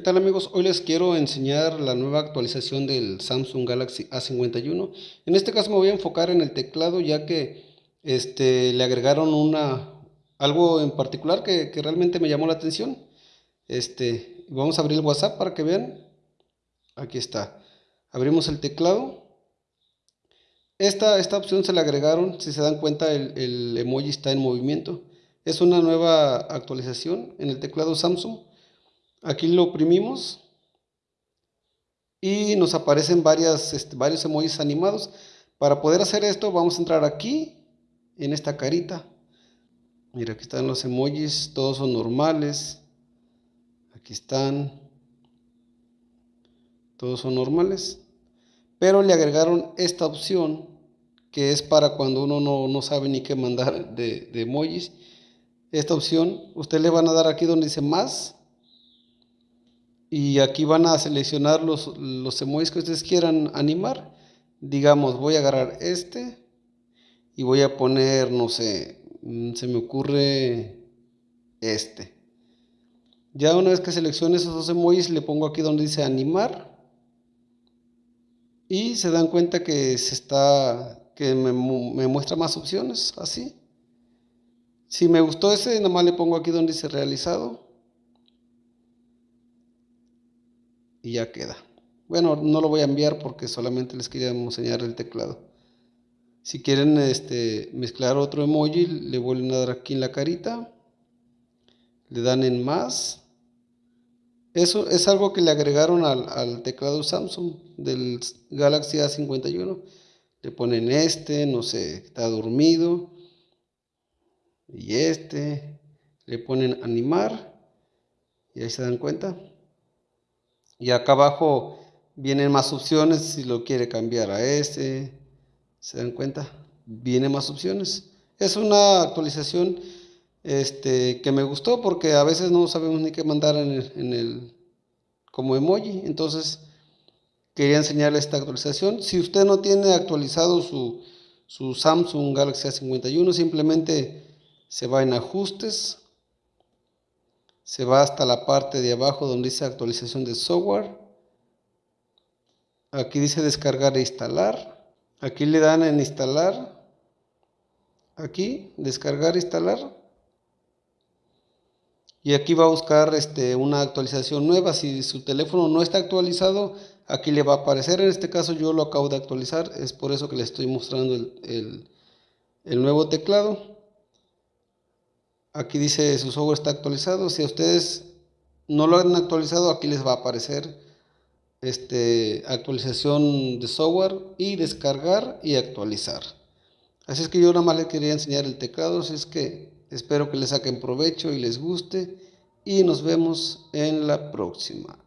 ¿Qué tal amigos? Hoy les quiero enseñar la nueva actualización del Samsung Galaxy A51. En este caso me voy a enfocar en el teclado ya que este, le agregaron una, algo en particular que, realmente me llamó la atención. Este, vamos a abrir el WhatsApp para que vean. Aquí está. Abrimos el teclado. Esta, esta opción se le agregaron, si se dan cuenta el emoji está en movimiento. Es una nueva actualización en el teclado Samsung Aquí lo oprimimos y nos aparecen este, varios emojis animados. Para poder hacer esto vamos a entrar aquí, en esta carita. Mira, aquí están los emojis, todos son normales. Aquí están. Todos son normales. Pero le agregaron esta opción que es para cuando uno no, sabe ni qué mandar de, de emojis. Esta opción, ustedes le van a dar aquí donde dice más y aquí van a seleccionar los, los emojis que ustedes quieran animar. Digamos, voy a agarrar este y voy a poner, no sé, mm, se me ocurre este. Ya una vez que seleccione esos dos emojis, le pongo aquí donde dice animar. Y se dan cuenta que se está, que me, me muestra más opciones, así. Si me gustó ese, nada más le pongo aquí donde dice realizado. Y ya queda. Bueno, no lo voy a enviar porque solamente les quería enseñar el teclado. Si quieren este, mezclar otro emoji, le vuelven a dar aquí en la carita. Le dan en más. Eso es algo que le agregaron al, teclado Samsung del Galaxy A51. Le ponen este, no sé, está dormido. Y este. Le ponen animar. Y ahí se dan cuenta. Y acá abajo vienen más opciones si lo quiere cambiar a este. ¿Se dan cuenta? Vienen más opciones. Es una actualización este, que me gustó porque a veces no sabemos ni qué mandar en el, como emoji. Entonces quería enseñarle esta actualización. Si usted no tiene actualizado su, su Samsung Galaxy A51, simplemente se va en ajustes se va hasta la parte de abajo donde dice actualización de software. Aquí dice descargar e instalar. Aquí le dan en instalar. Aquí, descargar e instalar. Y aquí va a buscar este, una actualización nueva. Si su teléfono no está actualizado, aquí le va a aparecer. En este caso yo lo acabo de actualizar. Es por eso que le estoy mostrando el, el nuevo teclado. Aquí dice su software está actualizado. Si a ustedes no lo han actualizado, aquí les va a aparecer este, actualización de software y descargar y actualizar. Así es que yo nada más les quería enseñar el teclado. Así es que espero que les saquen provecho y les guste. Y nos vemos en la próxima.